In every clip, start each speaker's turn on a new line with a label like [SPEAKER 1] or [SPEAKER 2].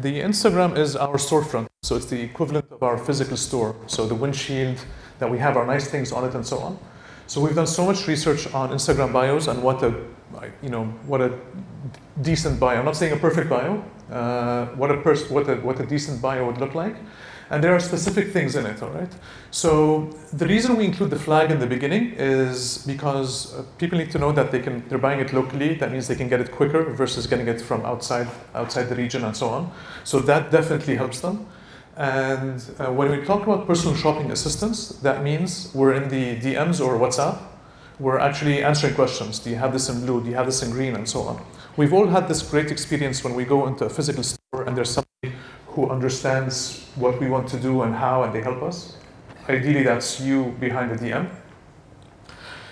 [SPEAKER 1] The Instagram is our storefront, so it's the equivalent of our physical store. So the windshield that we have our nice things on it and so on. So we've done so much research on Instagram bios and what a, you know, what a decent bio. I'm not saying a perfect bio. Uh, what a what a what a decent bio would look like, and there are specific things in it. All right. So the reason we include the flag in the beginning is because uh, people need to know that they can they're buying it locally. That means they can get it quicker versus getting it from outside outside the region and so on. So that definitely helps them. And uh, when we talk about personal shopping assistance, that means we're in the DMs or WhatsApp. We're actually answering questions. Do you have this in blue? Do you have this in green? And so on. We've all had this great experience when we go into a physical store and there's somebody who understands what we want to do and how, and they help us. Ideally, that's you behind the DM.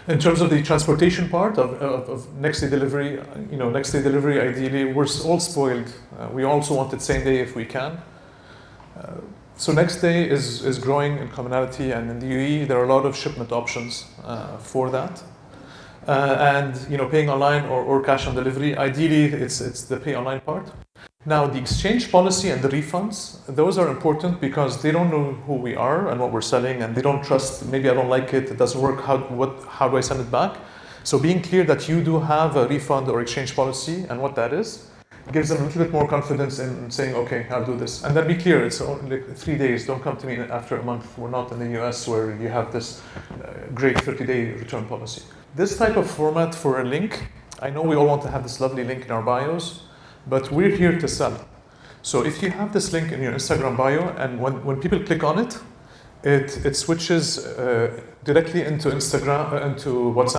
[SPEAKER 1] In terms of the transportation part of, of, of next day delivery, you know, next day delivery, ideally, we're all spoiled. Uh, we also want it same day if we can. Uh, so next day is, is growing in commonality and in the UAE there are a lot of shipment options uh, for that. Uh, and you know, paying online or, or cash on delivery, ideally it's, it's the pay online part. Now the exchange policy and the refunds, those are important because they don't know who we are and what we're selling and they don't trust, maybe I don't like it, it doesn't work, how, what, how do I send it back? So being clear that you do have a refund or exchange policy and what that is, gives them a little bit more confidence in saying, okay, I'll do this. And then be clear, it's only three days. Don't come to me after a month. We're not in the US where you have this uh, great 30-day return policy. This type of format for a link, I know we all want to have this lovely link in our bios, but we're here to sell. So if you have this link in your Instagram bio and when, when people click on it, it, it switches uh, directly into Instagram, uh, into WhatsApp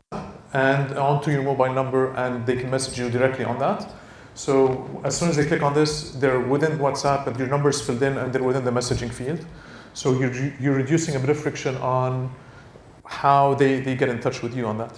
[SPEAKER 1] and onto your mobile number and they can message you directly on that. So as soon as they click on this, they're within WhatsApp and your number is filled in and they're within the messaging field. So you're, you're reducing a bit of friction on how they, they get in touch with you on that.